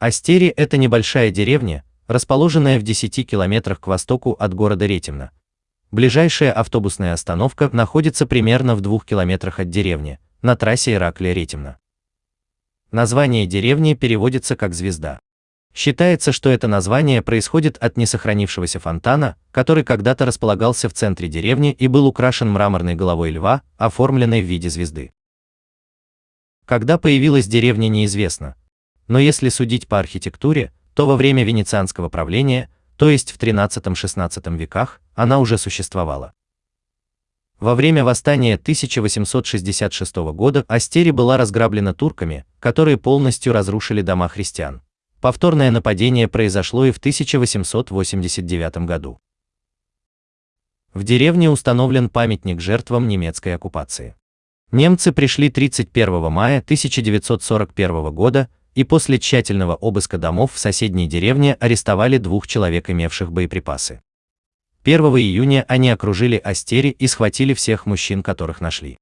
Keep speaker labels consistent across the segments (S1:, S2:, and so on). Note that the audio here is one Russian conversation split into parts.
S1: Астери – это небольшая деревня, расположенная в 10 километрах к востоку от города Ретимна. Ближайшая автобусная остановка находится примерно в двух километрах от деревни, на трассе Ираклия-Ретимна. Название деревни переводится как «звезда». Считается, что это название происходит от несохранившегося фонтана, который когда-то располагался в центре деревни и был украшен мраморной головой льва, оформленной в виде звезды. Когда появилась деревня неизвестно, но если судить по архитектуре, то во время венецианского правления, то есть в XIII-XVI веках, она уже существовала. Во время восстания 1866 года Астери была разграблена турками, которые полностью разрушили дома христиан. Повторное нападение произошло и в 1889 году. В деревне установлен памятник жертвам немецкой оккупации. Немцы пришли 31 мая 1941 года и после тщательного обыска домов в соседней деревне арестовали двух человек, имевших боеприпасы. 1 июня они окружили Астери и схватили всех мужчин, которых нашли.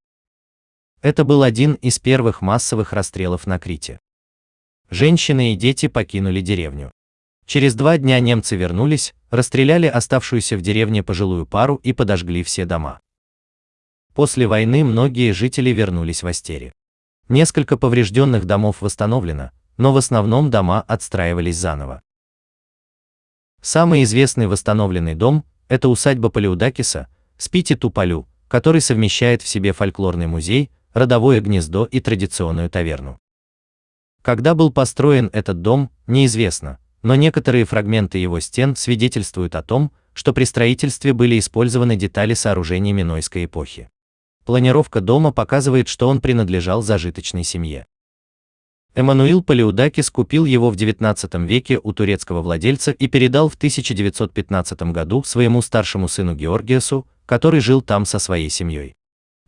S1: Это был один из первых массовых расстрелов на Крите. Женщины и дети покинули деревню. Через два дня немцы вернулись, расстреляли оставшуюся в деревне пожилую пару и подожгли все дома. После войны многие жители вернулись в Астери. Несколько поврежденных домов восстановлено, но в основном дома отстраивались заново. Самый известный восстановленный дом – это усадьба Палеудакиса, Спити Туполю, который совмещает в себе фольклорный музей, родовое гнездо и традиционную таверну. Когда был построен этот дом, неизвестно, но некоторые фрагменты его стен свидетельствуют о том, что при строительстве были использованы детали сооружений Минойской эпохи. Планировка дома показывает, что он принадлежал зажиточной семье. Эммануил Палеудакис купил его в XIX веке у турецкого владельца и передал в 1915 году своему старшему сыну Георгиасу, который жил там со своей семьей.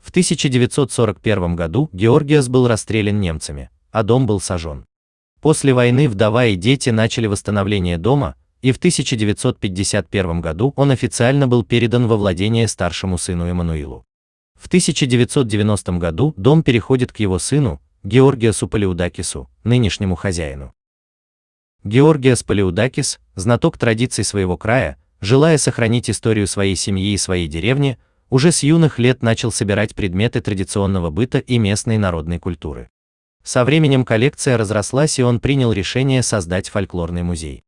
S1: В 1941 году Георгиас был расстрелян немцами, а дом был сожжен. После войны вдова и дети начали восстановление дома, и в 1951 году он официально был передан во владение старшему сыну Эммануилу. В 1990 году дом переходит к его сыну, Георгиасу Палеудакису, нынешнему хозяину. Георгиас Палеудакис, знаток традиций своего края, желая сохранить историю своей семьи и своей деревни, уже с юных лет начал собирать предметы традиционного быта и местной народной культуры. Со временем коллекция разрослась и он принял решение создать фольклорный музей.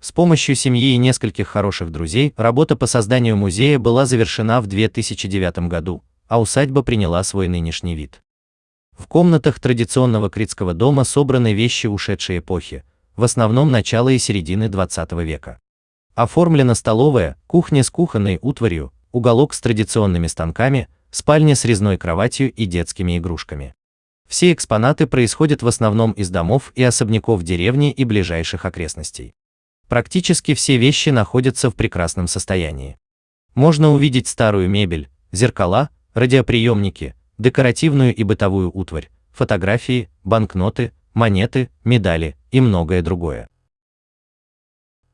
S1: С помощью семьи и нескольких хороших друзей работа по созданию музея была завершена в 2009 году, а усадьба приняла свой нынешний вид. В комнатах традиционного критского дома собраны вещи ушедшей эпохи, в основном начала и середины 20 века. Оформлена столовая, кухня с кухонной утварью, уголок с традиционными станками, спальня с резной кроватью и детскими игрушками. Все экспонаты происходят в основном из домов и особняков деревни и ближайших окрестностей. Практически все вещи находятся в прекрасном состоянии. Можно увидеть старую мебель, зеркала, радиоприемники, декоративную и бытовую утварь, фотографии, банкноты, монеты, медали и многое другое.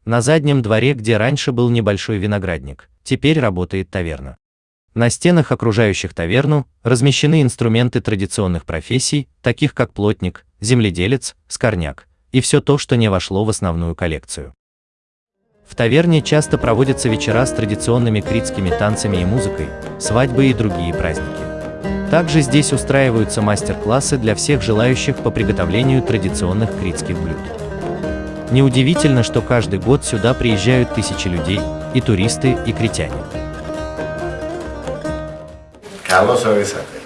S1: На заднем дворе, где раньше был небольшой виноградник, теперь работает таверна. На стенах, окружающих таверну, размещены инструменты традиционных профессий, таких как плотник, земледелец, скорняк, и все то, что не вошло в основную коллекцию. В таверне часто проводятся вечера с традиционными критскими танцами и музыкой, свадьбы и другие праздники. Также здесь устраиваются мастер-классы для всех желающих по приготовлению традиционных критских блюд. Неудивительно, что каждый год сюда приезжают тысячи людей, и туристы, и критяне.
S2: Carlos Orizate.